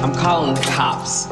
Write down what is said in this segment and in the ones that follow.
I'm calling the cops.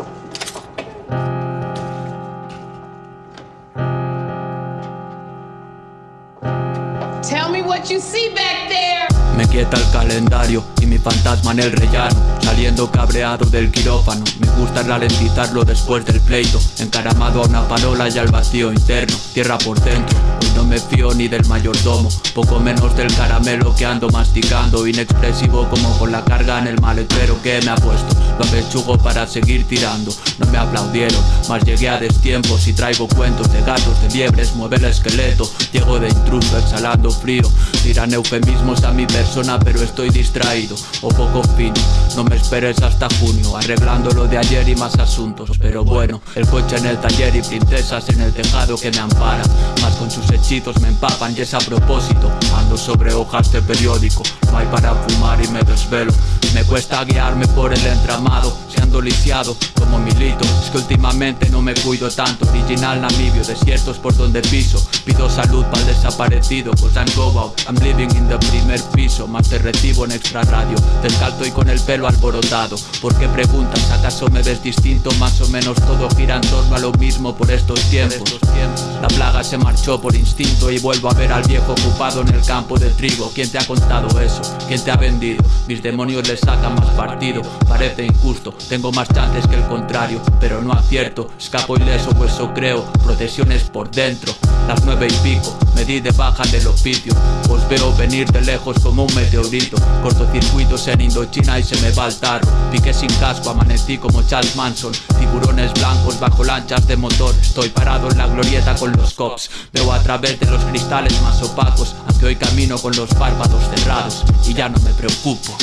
Tell me what you see back there. Me quieta el calendario y mi fantasma en el rellano Saliendo cabreado del quirófano. Me gusta ralentizarlo después del pleito Encaramado a una parola y al vacío interno. Tierra por dentro, hoy no me fío ni del mayordomo Poco menos del caramelo que ando masticando. Inexpresivo como con la carga en el maletero que me ha puesto. Lo apechugo para seguir tirando No me aplaudieron, mas llegué a destiempo. Si traigo cuentos de gatos, de liebres, mueve el esqueleto. Llego de intruso exhalando frío Tiran eufemismos a mi persona pero estoy distraído. O poco fino No me esperes hasta junio, arreglando lo de ayer y más asuntos. Pero bueno, el coche en el taller y princesas en el tejado que me ampara con sus hechizos me empapan y es a propósito. Ando sobre hojas de periódico, no hay para fumar y me desvelo. Me cuesta guiarme por el entramado, siendo lisiado como milito. Es que últimamente no me cuido tanto, original namibio, desiertos por donde piso. Pido salud para el desaparecido, cause I'm go out, I'm living in the primer piso. Más te recibo en extra radio Descalzo y con el pelo alborotado. ¿Por qué preguntas? ¿Acaso me ves distinto? Más o menos todo gira en torno a lo mismo por estos tiempos. La plaga se marchó por instinto y vuelvo a ver al viejo ocupado en el campo de trigo. ¿Quién te ha contado eso? ¿Quién te ha vendido? Mis demonios le sacan más partido. Parece injusto, tengo más chances que el contrario Pero no acierto, escapo ileso pues eso creo. Procesiones por dentro, las nueve y pico. Me di de baja del oficio. Os veo venir de lejos como un meteorito. Cortocircuitos en Indochina y se me va el tarro. Piqué sin casco, amanecí como Charles Manson. Tiburones blancos bajo lanchas de motor. Estoy parado en la glorieta con los cops Veo a través de los cristales más opacos Aunque hoy camino con los párpados cerrados Y ya no me preocupo